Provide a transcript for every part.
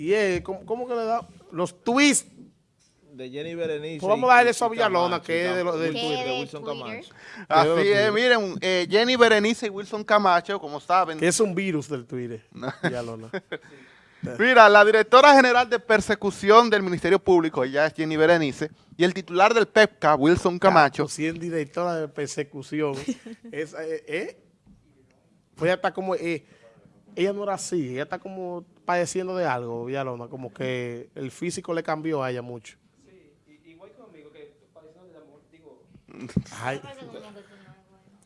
Y es, ¿cómo, cómo que le da? Los twists. De Jenny Berenice. Pues vamos a darle eso a Villalona, que es de lo- del ¿Qué Twitter. de Wilson? Camacho. Así es, miren, eh, Jenny Berenice y Wilson Camacho, como saben. Que es un virus del Twitter. Villalona. Mira, la directora general de persecución del Ministerio Público, ella es Jenny Berenice, y el titular del PEPCA, Wilson Camacho, Si es directora de persecución. es, eh, eh, pues ella está como... eh, ella no era así. Ella está como padeciendo de algo, Villalona. Como que el físico le cambió a ella mucho. Ay,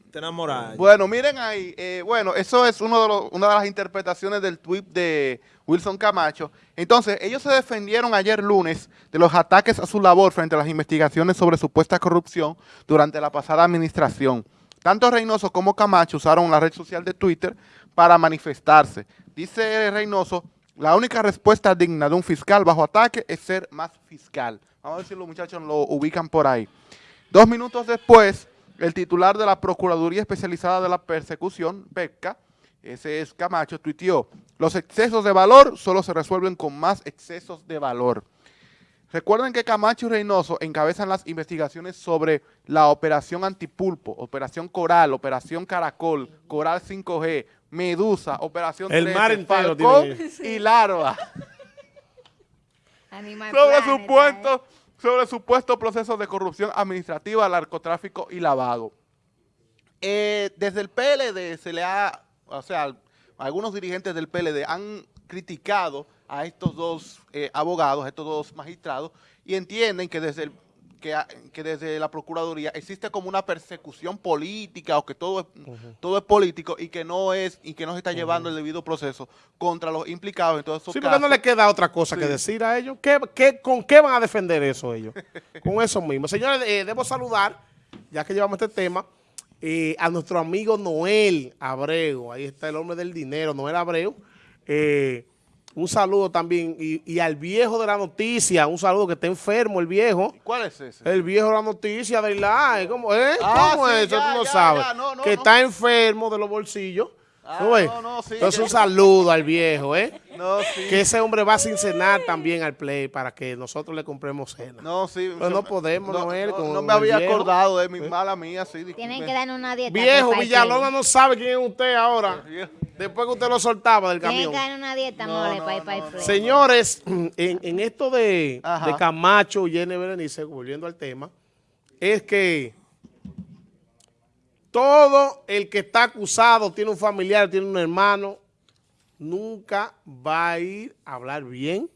Está enamorada. Bueno, miren ahí, eh, bueno, eso es uno de los- una de las interpretaciones del tweet de Wilson Camacho. Entonces, ellos se defendieron ayer lunes de los ataques a su labor frente a las investigaciones sobre supuesta corrupción durante la pasada administración. Tanto Reynoso como Camacho usaron la red social de Twitter para manifestarse. Dice Reynoso, la única respuesta digna de un fiscal bajo ataque es ser más fiscal. Vamos a ver los muchachos lo ubican por ahí. Dos minutos después, el titular de la Procuraduría Especializada de la Persecución, PEPCA, ese es Camacho, tuiteó, los excesos de valor solo se resuelven con más excesos de valor. Recuerden que Camacho y Reynoso encabezan las investigaciones sobre la operación Antipulpo, operación Coral, operación Caracol, Coral 5G, Medusa, operación El 13, mar entero Falcón y Larva sobre Planet, supuestos sobre supuestos procesos de corrupción administrativa, narcotráfico y lavado. Eh, desde el PLD se le ha, o sea, algunos dirigentes del PLD han criticado a estos dos eh, abogados, a estos dos magistrados, y entienden que desde el que, desde la Procuraduría existe como una persecución política o que todo es, todo es político y que no es y que no se está llevando el debido proceso contra los implicados en todos esos Sí, porque no casos. le queda otra cosa que decir a ellos. ¿Qué, qué- con qué van a defender eso ellos? con eso mismo. Señores, eh, debo saludar, ya que llevamos este tema, eh, a nuestro amigo Noel Abreu. Ahí está el hombre del dinero, Noel Abreu. Eh, un saludo también. Y, y al viejo de la noticia, un saludo que está enfermo el viejo. ¿Cuál es ese? El viejo de la noticia de live. ¿Cómo, eh? Ah, ¿Cómo sí, es eso? ya, Tú no ya, sabes. ya, no, no, que no. está enfermo de los bolsillos. Ah, ¿Tú ves? no, no, sí, Entonces un saludo al viejo, ¿eh? No, sí. Que ese hombre va sin cenar también al play para que nosotros le compremos cena. No, sí. Pero no podemos, no, Noel, no, con no me había viejo. acordado de mi mala mía, sí. Tienen disculpe. que darnos una dieta. Viejo, Villalona no sabe quién es usted ahora. Después que usted lo soltaba del Tienen camión. que darnos una dieta, No, mole, Pai no. Play. Señores, en, en esto de, Ajá. de Camacho y Jenny Berenice, volviendo al tema, es que todo el que está acusado, tiene un familiar, tiene un hermano, nunca va a ir a hablar bien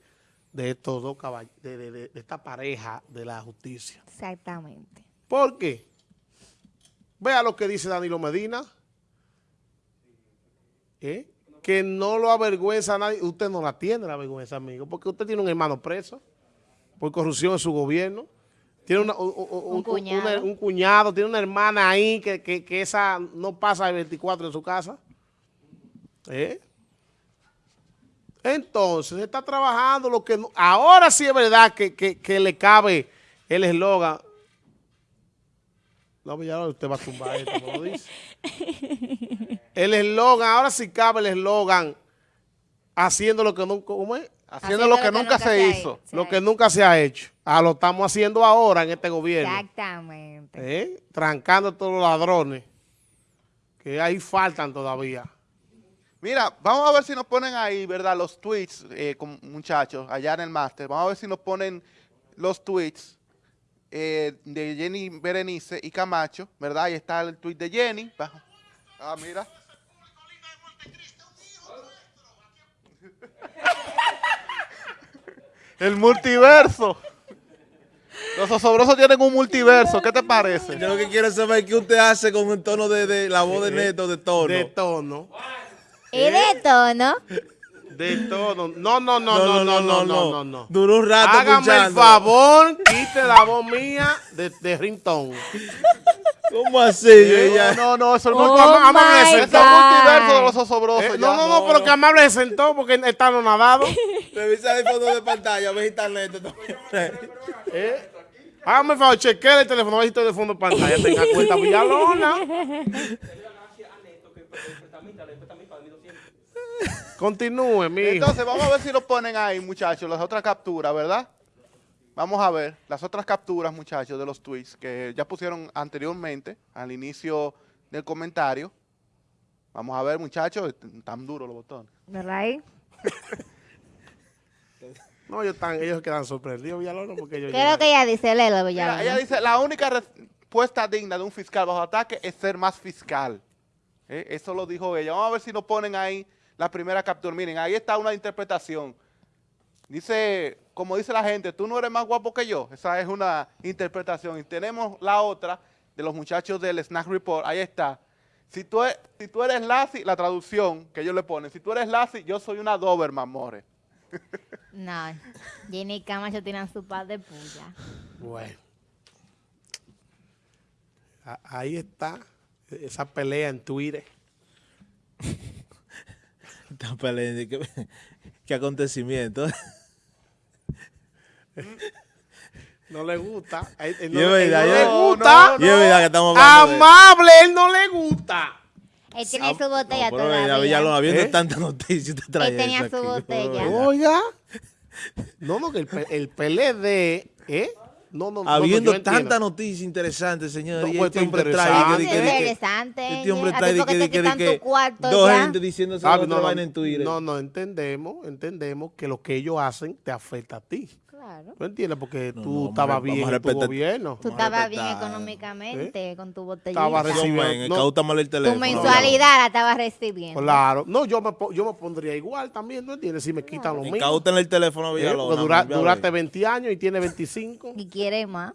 de estos dos caballeros, de, de- de- de esta pareja de la justicia. Exactamente. ¿Por qué? Vea lo que dice Danilo Medina. ¿Eh? Que no lo avergüenza a nadie. Usted no la tiene la vergüenza, amigo, porque usted tiene un hermano preso por corrupción en su gobierno. Tiene una- un, un- Un cuñado. una- un cuñado, tiene una hermana ahí que, que- que esa no pasa el 24 en su casa. ¿Eh? Entonces, está trabajando lo que... no- ahora sí es verdad que, que- le cabe el eslogan. No, ya usted va a tumbar esto, como lo dice. El eslogan, ahora sí cabe el eslogan haciendo lo que nunca... ¿Cómo es? Haciendo lo que nunca se hizo. Lo que nunca se ha hecho. Ah, lo estamos haciendo ahora en este gobierno. Exactamente. ¿Eh? Trancando a todos los ladrones. Que ahí faltan todavía. Mira, vamos a ver si nos ponen ahí, ¿verdad? Los tweets, eh, con- muchachos, allá en el máster. Vamos a ver si nos ponen los tweets eh, de Jenny Berenice y Camacho, ¿verdad? Ahí está el tweet de Jenny. Ah, mira. El multiverso. Los osobrosos tienen un multiverso. ¿Qué te parece? Yo lo que quiero saber es qué usted hace con el tono de, de la voz de Neto, de tono. De tono. Y de tono. De tono. No, no, no, no, no, no, no, no. no. Duró un rato Hágame el favor, quite la voz mía de, de ringtone. ¿Cómo así? Ella- No, no, eso Oh no Vamos a hablar de my ese- es el multiverso de los osobrosos. Eh, ya. no, no, no, pero que amable se sentó porque está no nadado. Revisa el fondo de pantalla, ve internet. ¿Eh? Hágame el favor, chequea el teléfono, a ver si estoy de fondo de pantalla. Tenga cuenta Villalona. Continúe, mi. Entonces, vamos a ver si lo ponen ahí, muchachos, las otras capturas, ¿verdad? Vamos a ver las otras capturas, muchachos, de los tweets que ya pusieron anteriormente, al inicio del comentario. Vamos a ver, muchachos, tan duros los botones. ¿Verdad ahí? No, ellos, están, ellos quedan sorprendidos, Villalona, porque ellos ¿Qué es lo que ella dice? Léelo, Mira, Villalona. ella dice, la única respuesta digna de un fiscal bajo ataque es ser más fiscal. ¿Eh? Eso lo dijo ella. Vamos a ver si nos ponen ahí la primera captura. Miren, ahí está una interpretación. Dice, como dice la gente, tú no eres más guapo que yo. Esa es una interpretación. Y tenemos la otra de los muchachos del Snack Report. Ahí está. Si tú, e- si tú eres Lassie, la traducción que ellos le ponen, si tú eres Lassie, yo soy una Doberman, more. No, Jenny y Camacho tiran su par de puya. Bueno. A- Ahí está esa pelea en Twitter. Están peleando. ¿Qué, qué acontecimiento? No le gusta. Él- Y no, él no yo- le no, gusta. Y es verdad que estamos hablando de- Amable, él no le gusta. Él tiene Ah, su botella no, pero mira, todavía. Viendo ¿Eh? tanta noticia, trae Él tenía eso su aquí, botella. no, Oiga. No, no, que el, el PLD, ¿eh? No, no, no, Habiendo entiendo. tanta noticia interesante, señor, No, y pues, este hombre trae... No, que- sí, que- es que- interesante. Este hombre ¿A ti trae que, que, que dos ya? gente diciéndose Ah, otra no, no, vaina en Twitter. no, no, entendemos, entendemos que lo que ellos hacen te afecta a ti. Claro. ¿Tú entiendes? Porque No, tú no, estabas bien en tu gobierno. Tú estabas bien respetar. económicamente con tu botellita. Estaba recibiendo- no. mal el teléfono. Tu mensualidad la estabas recibiendo. Claro. No, yo me, po- yo me pondría igual también, ¿no entiendes? Si me quitan lo mismo. Incauta el teléfono, ¿eh? Villalona. Porque dura- duraste 20 años y tiene 25, Y quiere más.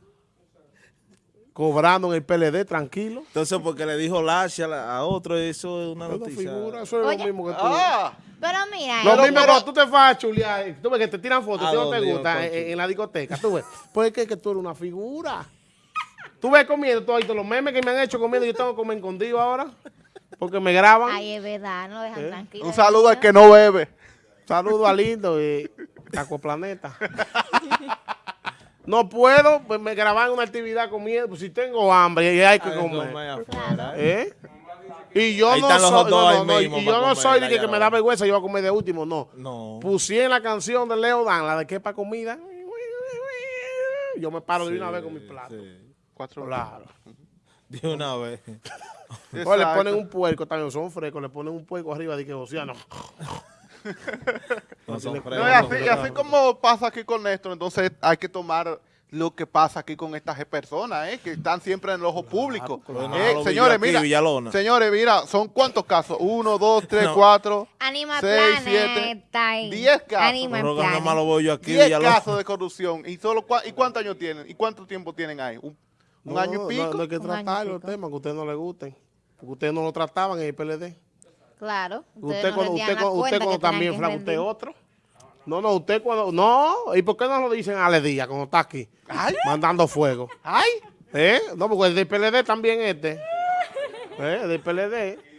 Cobrando en el PLD, tranquilo. Entonces, porque le dijo Lasha a la- a otro, eso es una Eso noticia. figura, eso es Oye. lo mismo que tú. Ah, Pero mira, Lo él- mismo pero- cuando tú te vas a chulear, eh, tú ves que te tiran fotos, ¿A tú no te gusta concho? en, en la discoteca, tú ves. Pues es que, que tú eres una figura. Tú ves comiendo, visto los memes que me han hecho comiendo, yo tengo que comer escondido ahora, porque me graban. Ay, es verdad, no dejan ¿Eh? tranquilo. un saludo al que no bebe. Saludo a Lindo y Planeta. No puedo, pues me graban una actividad comiendo, pues si tengo hambre y hay que Ay, comer. ¿eh? ¿Eh? Y yo Ahí no soy, no, no, y yo no soy de que, que me da vergüenza, yo voy a comer de último, no. No. Pusieron la canción de Leo Dan, la de que para comida. Yo me paro de una vez con mi plato. Sí. Cuatro Claro. De una vez. O le ponen un puerco, también son frescos, le ponen un puerco arriba de que océano. No son y así, y así como pasa aquí con Néstor, entonces hay que tomar lo que pasa aquí con estas personas, ¿eh? que están siempre en el ojo público. claro. Eh, señores, mira, Villalona. señores, mira, son cuántos casos, uno, dos, tres, No. cuatro, Animal seis, Planet siete, diez casos. Voy yo aquí, diez Villalona. casos de corrupción. ¿Y solo cua- y cuántos años tienen? ¿Y cuánto tiempo tienen ahí? ¿Un, un No, año y pico? No, no hay que tratar los temas que a ustedes no les gusten. Porque ustedes no lo trataban en el PLD. Claro. Usted no cuando, usted, usted cuando también que flaca, usted otro. No, no, usted cuando... No, ¿y por qué no lo dicen a Ale Díaz cuando está aquí? Ay. Mandando fuego. ¡Ay! ¿Eh? No, porque el del PLD también este. ¿Eh? El del PLD.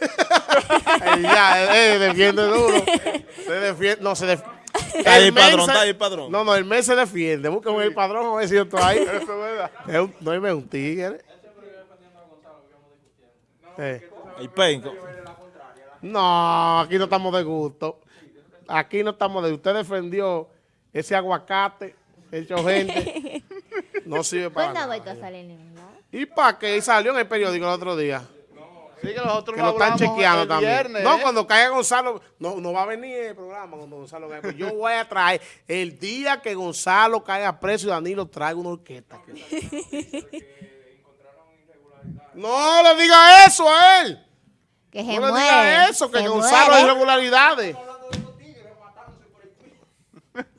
Eh, ya, eh, defiende duro. Se defiende, no, se defiende. Está ahí el padrón, está ahí el padrón. No, no, el mes se defiende. Busquen el padrón, a ver si yo estoy ahí. Eso es verdad. Es un, no es un tigre. Eh. El penco. No, aquí no estamos de gusto. Aquí no estamos de Usted defendió ese aguacate hecho gente. No sirve Pues para no nada. a salir. ¿Y para qué? Y salió en el periódico el otro día. Sí, que nosotros Que lo lo están chequeando el también. viernes, no, ¿eh? cuando caiga Gonzalo, no, no va a venir el programa cuando Gonzalo caiga. Pues yo voy a traer, el día que Gonzalo caiga preso y Danilo traiga una orquesta. no le diga eso a él. Que se No muere. diga eso, que se Gonzalo hay muere. irregularidades.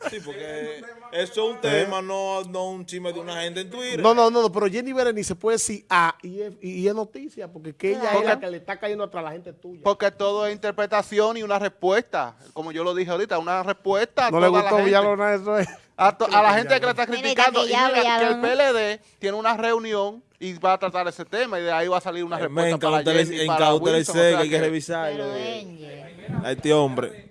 Sí, porque eso es un tema, no, no un chisme de una gente en Twitter. No, no, no, no, pero Jenny Berenice puede decir ah, y es, y es noticia, porque que ella es la que le está cayendo atrás a la gente tuya. Porque todo es interpretación y una respuesta. Como yo lo dije ahorita, una respuesta a No le toda la gustó gente. Villalona eso es. A, to- a la gente que le está criticando. Y que ya mira que el. PLD tiene una reunión y va a tratar ese tema y de ahí va a salir una Eh, respuesta para Jenny, en para cautela Wilson, o sea hay que que- revisar Pero, a este hombre.